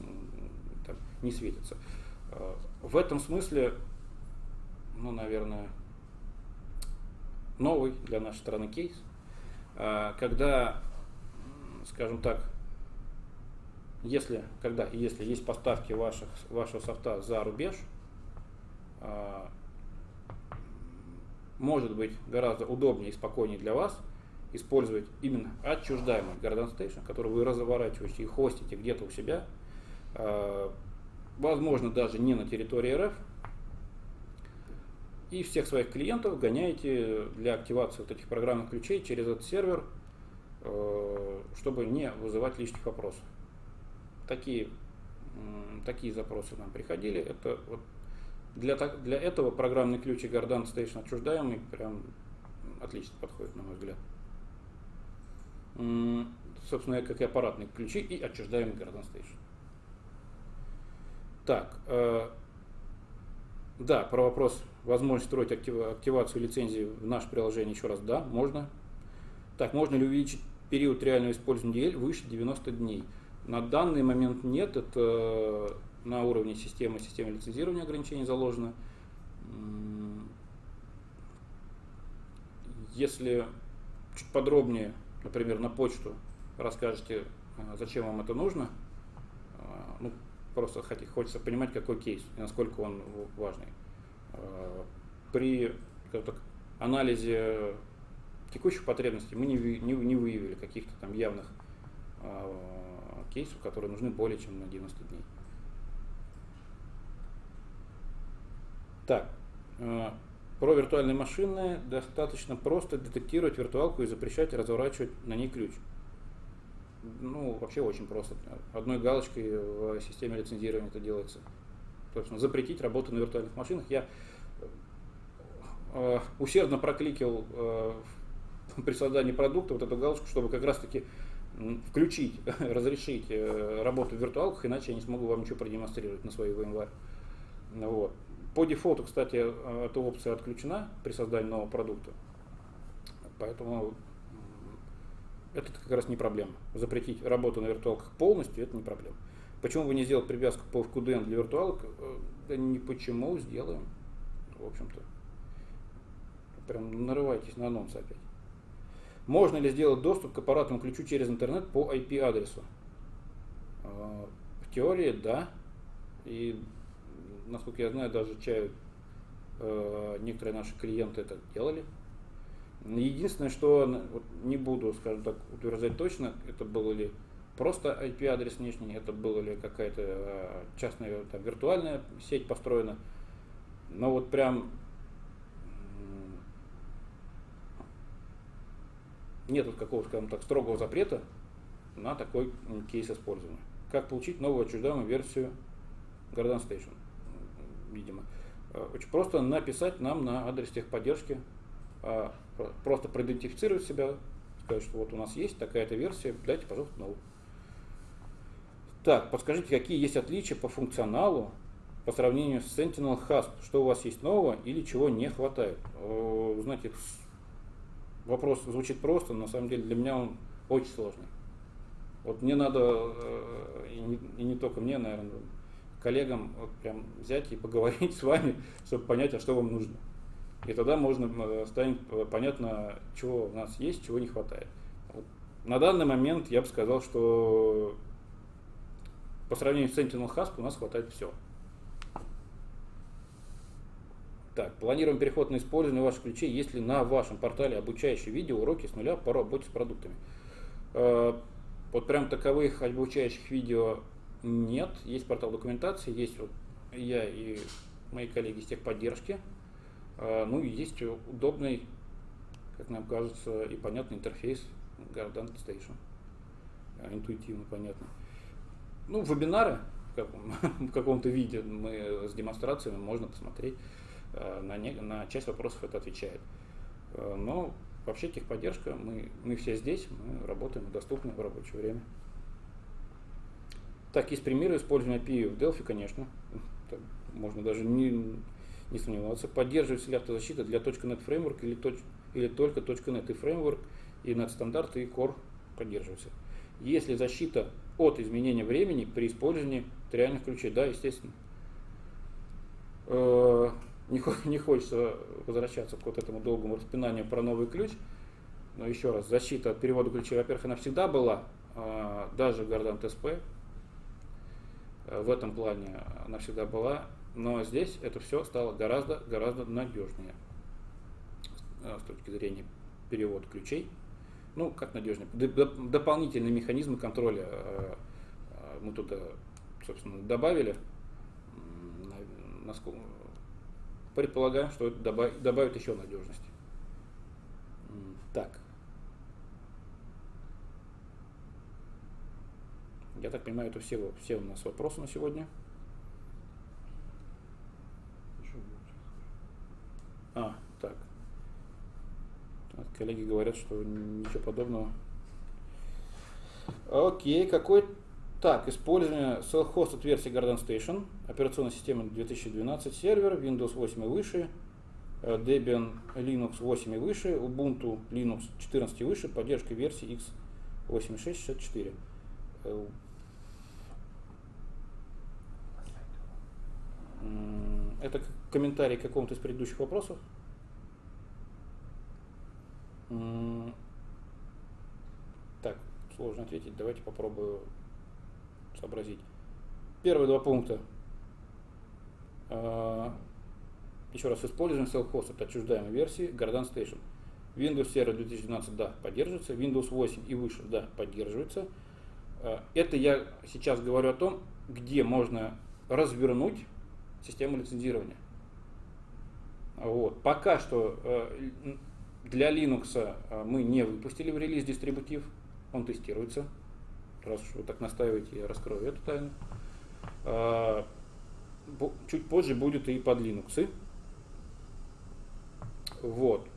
там, не светится. А, в этом смысле, ну, наверное, новый для нашей страны кейс, а, когда, скажем так, если, когда если есть поставки ваших, вашего софта за рубеж, может быть гораздо удобнее и спокойнее для вас использовать именно отчуждаемый Garden Station, который вы разворачиваете и хостите где-то у себя, а, возможно даже не на территории РФ, и всех своих клиентов гоняете для активации вот этих программных ключей через этот сервер, а, чтобы не вызывать лишних вопросов. Такие, такие запросы нам приходили. Это вот для, для этого программный ключ и Garden Station отчуждаемый прям отлично подходит, на мой взгляд. Собственно, как и аппаратные ключи и отчуждаемый Garden Station. Так, э, да, про вопрос, возможность строить актив, активацию лицензии в наше приложение еще раз, да, можно. Так, можно ли увеличить период реального использования DL выше 90 дней? На данный момент нет, это на уровне системы, системы лицензирования ограничений заложено. Если чуть подробнее, например, на почту расскажете, а, зачем вам это нужно, а, ну, просто хочется понимать, какой кейс и насколько он важный. А, при так, анализе текущих потребностей мы не, не, не выявили каких-то там явных кейсов, которые нужны более чем на 90 дней. Так, э, про виртуальные машины достаточно просто детектировать виртуалку и запрещать разворачивать на ней ключ. Ну, вообще очень просто. Одной галочкой в системе лицензирования это делается. Собственно, запретить работу на виртуальных машинах. Я э, усердно прокликил э, при создании продукта вот эту галочку, чтобы как раз таки включить, разрешить э, работу в виртуалках, иначе я не смогу вам ничего продемонстрировать на своей VMware. Вот. По дефолту, кстати, э, эта опция отключена при создании нового продукта. Поэтому это как раз не проблема. Запретить работу на виртуалках полностью, это не проблема. Почему вы не сделать привязку по FQDN для виртуалок? Э, да не почему, сделаем. В общем-то. Прям нарывайтесь на анонс опять. Можно ли сделать доступ к аппаратному ключу через интернет по IP-адресу? Э, в теории, да. И насколько я знаю, даже чаю э, некоторые наши клиенты это делали. Единственное, что вот, не буду, скажем так, утверждать точно, это было ли просто IP-адрес внешний, это была ли какая-то э, частная там, виртуальная сеть построена. Но вот прям нет вот какого-то, скажем так, строгого запрета на такой кейс использования. Как получить новую отчуждаемую версию Garden Station? Видимо. Э, очень просто написать нам на адрес техподдержки, а, просто проидентифицировать себя, сказать, что вот у нас есть такая-то версия, дайте, пожалуйста, новую. Так, подскажите, какие есть отличия по функционалу по сравнению с Sentinel Hasp? Что у вас есть нового или чего не хватает? Э, знаете, вопрос звучит просто, но на самом деле для меня он очень сложный. Вот мне надо, э, и не, и не только мне, наверное, коллегам вот прям взять и поговорить с вами, чтобы понять, а что вам нужно. И тогда можно э, станет э, понятно, чего у нас есть, чего не хватает. Вот. На данный момент я бы сказал, что по сравнению с Sentinel Hasp у нас хватает все. Так, планируем переход на использование ваших ключей, если на вашем портале обучающие видео уроки с нуля по работе с продуктами. Э, вот прям таковых обучающих видео нет. Есть портал документации, есть вот я и мои коллеги из техподдержки. Э, ну и есть удобный, как нам кажется, и понятный интерфейс Gardant Station. Э, интуитивно понятно. Ну, вебинары в каком-то виде мы с демонстрациями можно посмотреть. Э, на, не, на часть вопросов это отвечает. Но вообще техподдержка, мы, мы все здесь, мы работаем доступны в рабочее время. Так, есть примеры использования API в Delphi, конечно. Так, можно даже не, не сомневаться. Поддерживается ли автозащита для .NET Framework или, точ, или только .NET и Framework, и .NET стандарты и Core поддерживаются. Если защита от изменения времени при использовании реальных ключей, да, естественно. Э, не, хочется возвращаться к вот этому долгому распинанию про новый ключ. Но еще раз, защита от перевода ключей, во-первых, она всегда была, э, даже Гордант СП. Э, в этом плане она всегда была. Но здесь это все стало гораздо, гораздо надежнее с точки зрения перевода ключей ну, как надежнее, дополнительные механизмы контроля э, э, мы туда, собственно, добавили. Предполагаем, что это добавит еще надежности. Так. Я так понимаю, это все, все у нас вопросы на сегодня. А, так. Коллеги говорят, что ничего подобного. Окей, какой... Так, использование self-hosted версии Garden Station, операционная система 2012 сервер, Windows 8 и выше, э, Debian Linux 8 и выше, Ubuntu Linux 14 и выше, поддержка версии x8664. Это комментарий к какому-то из предыдущих вопросов. Так, сложно ответить. Давайте попробую сообразить. Первые два пункта. А, еще раз, используем self-host от отчуждаемой версии Garden Station. Windows Server 2012, да, поддерживается. Windows 8 и выше, да, поддерживается. А, это я сейчас говорю о том, где можно развернуть систему лицензирования. Вот. Пока что э, для Linux э, мы не выпустили в релиз дистрибутив, он тестируется. Раз уж вы так настаиваете, я раскрою эту тайну. А, чуть позже будет и под Linux. Вот.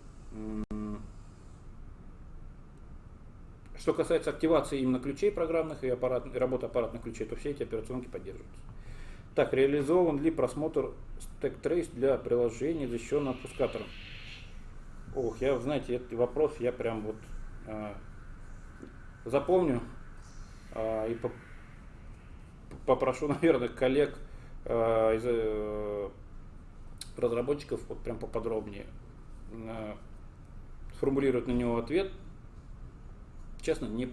Что касается активации именно ключей программных и, аппарат, и работы аппаратных ключей, то все эти операционки поддерживаются. Так, реализован ли просмотр Stack Trace для приложений, защищенного пускатором? Ох, я, знаете, этот вопрос я прям вот э, запомню э, и по, попрошу, наверное, коллег э, из э, разработчиков вот прям поподробнее э, сформулировать на него ответ. Честно, не,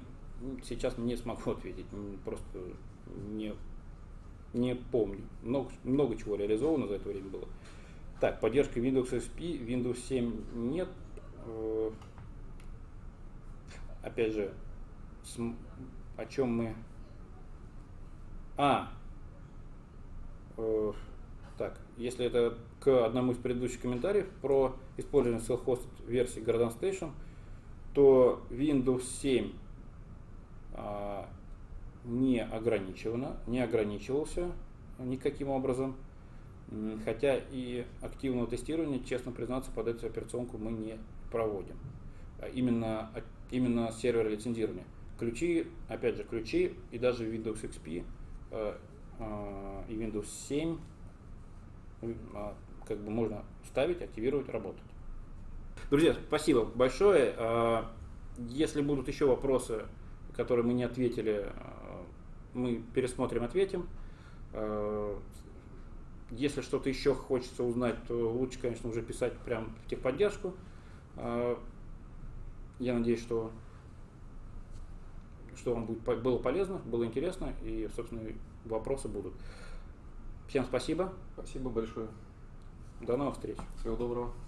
сейчас не смогу ответить, просто не, не помню. Много, много чего реализовано за это время было. Так, поддержка Windows XP, Windows 7 нет. Э, опять же, о чем мы... А, э, так, если это к одному из предыдущих комментариев про использование self-hosted версии Garden Station, то Windows 7 а, не ограничивано, не ограничивался никаким образом. Хотя и активного тестирования, честно признаться, под эту операционку мы не проводим. А именно, а, именно сервер лицензирования. Ключи, опять же, ключи и даже Windows XP э, э, и Windows 7 э, как бы можно ставить, активировать, работать. Друзья, спасибо большое. Э, если будут еще вопросы, которые мы не ответили, мы пересмотрим, ответим. Э, если что-то еще хочется узнать, то лучше, конечно, уже писать прямо в техподдержку. А, я надеюсь, что, что вам будет, было полезно, было интересно и, собственно, вопросы будут. Всем спасибо. Спасибо большое. До новых встреч. Всего доброго.